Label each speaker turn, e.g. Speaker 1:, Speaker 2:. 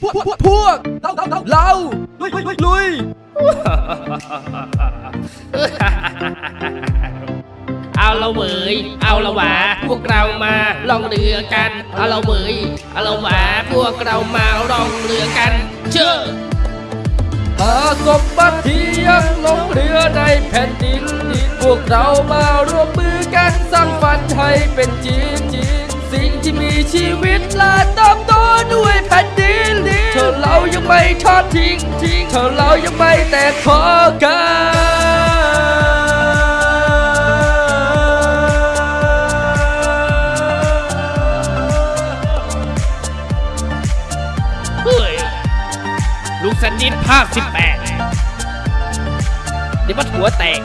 Speaker 1: พวกพวกพวกเราเราเราลุยลุยลุยลุย
Speaker 2: เอาละเวยเอาละหวาพวกเรามาล่องเรือกัน เอาละเวยเอาละหวาพวกเรามาล่องเรือกัน เชื่อ
Speaker 1: หาสมบัติที่ยังลงเรือในแผ่นดิน พวกเรามาร่วมมือกันสร้างฝันให้เป็นจริงสิ่งที่มีชีวิตและ ยังไม่ทอดทิ้งทิ้งเธอเรายังไม่แตกคอกัน
Speaker 2: เฮ้ยลูกสนิทภาค 18 เดี๋ยวมันหัวแตก